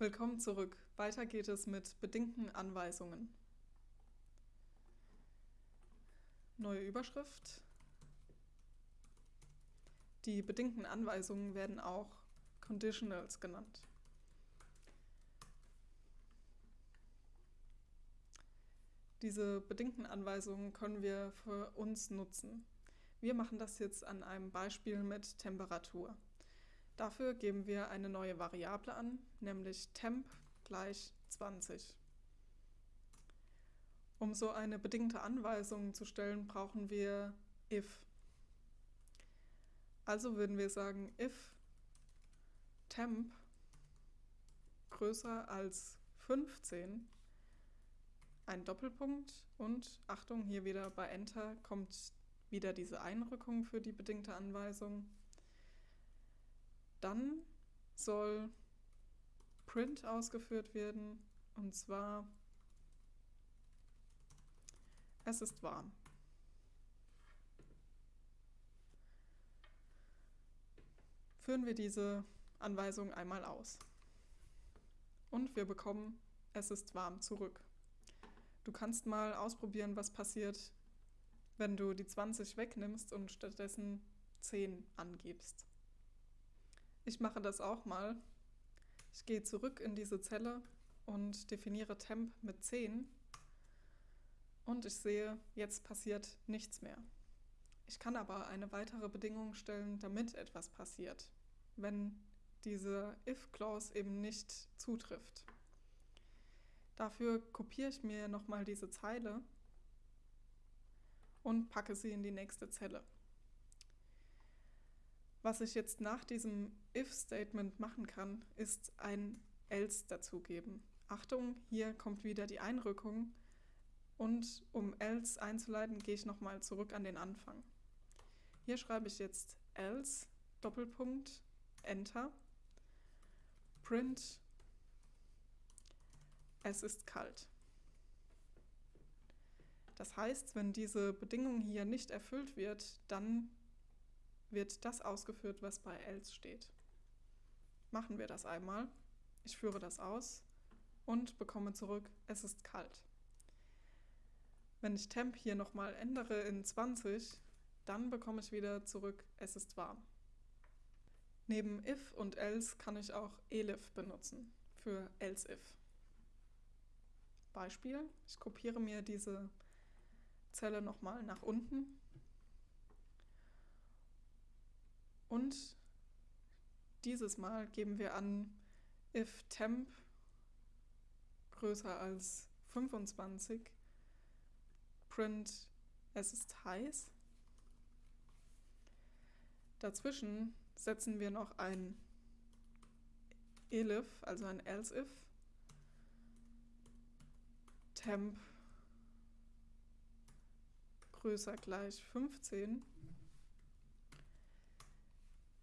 Willkommen zurück. Weiter geht es mit bedingten Anweisungen. Neue Überschrift. Die bedingten Anweisungen werden auch Conditionals genannt. Diese bedingten Anweisungen können wir für uns nutzen. Wir machen das jetzt an einem Beispiel mit Temperatur. Dafür geben wir eine neue Variable an, nämlich temp gleich 20. Um so eine bedingte Anweisung zu stellen, brauchen wir if. Also würden wir sagen if temp größer als 15 ein Doppelpunkt und Achtung, hier wieder bei Enter kommt wieder diese Einrückung für die bedingte Anweisung. Dann soll Print ausgeführt werden und zwar es ist warm. Führen wir diese Anweisung einmal aus. Und wir bekommen es ist warm zurück. Du kannst mal ausprobieren, was passiert, wenn du die 20 wegnimmst und stattdessen 10 angibst. Ich mache das auch mal. Ich gehe zurück in diese Zelle und definiere temp mit 10 und ich sehe, jetzt passiert nichts mehr. Ich kann aber eine weitere Bedingung stellen, damit etwas passiert, wenn diese if-Clause eben nicht zutrifft. Dafür kopiere ich mir nochmal diese Zeile und packe sie in die nächste Zelle. Was ich jetzt nach diesem if-Statement machen kann, ist ein else dazugeben. Achtung, hier kommt wieder die Einrückung und um else einzuleiten, gehe ich nochmal zurück an den Anfang. Hier schreibe ich jetzt else, Doppelpunkt, Enter, print es ist kalt. Das heißt, wenn diese Bedingung hier nicht erfüllt wird, dann wird das ausgeführt, was bei else steht. Machen wir das einmal. Ich führe das aus und bekomme zurück, es ist kalt. Wenn ich temp hier nochmal ändere in 20, dann bekomme ich wieder zurück, es ist warm. Neben if und else kann ich auch elif benutzen für else if. Beispiel. Ich kopiere mir diese Zelle nochmal nach unten und dieses Mal geben wir an if temp größer als 25 print es ist heiß. Dazwischen setzen wir noch ein elif, also ein else if temp größer gleich 15,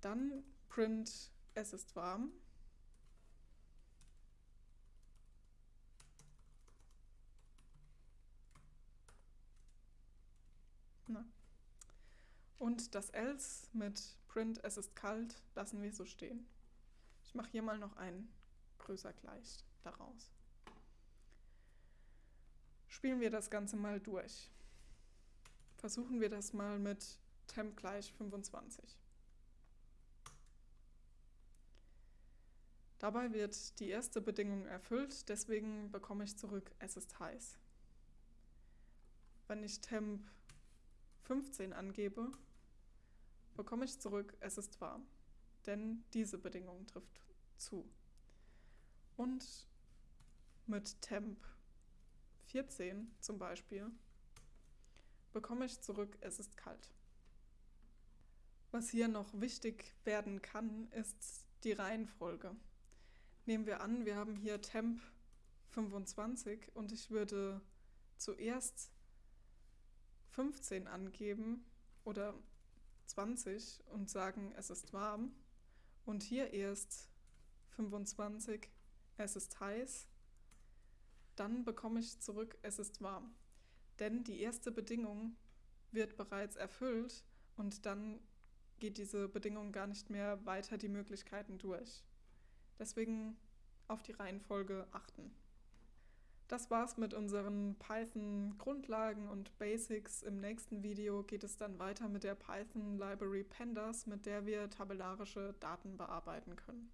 dann print es ist warm. Na. Und das else mit print es ist kalt lassen wir so stehen. Ich mache hier mal noch ein größer gleich daraus spielen wir das Ganze mal durch. Versuchen wir das mal mit temp gleich 25. Dabei wird die erste Bedingung erfüllt, deswegen bekomme ich zurück, es ist heiß. Wenn ich temp 15 angebe, bekomme ich zurück, es ist warm, denn diese Bedingung trifft zu. Und mit temp 14 zum Beispiel, bekomme ich zurück, es ist kalt. Was hier noch wichtig werden kann, ist die Reihenfolge. Nehmen wir an, wir haben hier Temp 25 und ich würde zuerst 15 angeben oder 20 und sagen, es ist warm und hier erst 25, es ist heiß dann bekomme ich zurück, es ist warm. Denn die erste Bedingung wird bereits erfüllt und dann geht diese Bedingung gar nicht mehr weiter die Möglichkeiten durch. Deswegen auf die Reihenfolge achten. Das war's mit unseren Python-Grundlagen und Basics. Im nächsten Video geht es dann weiter mit der Python Library Pandas, mit der wir tabellarische Daten bearbeiten können.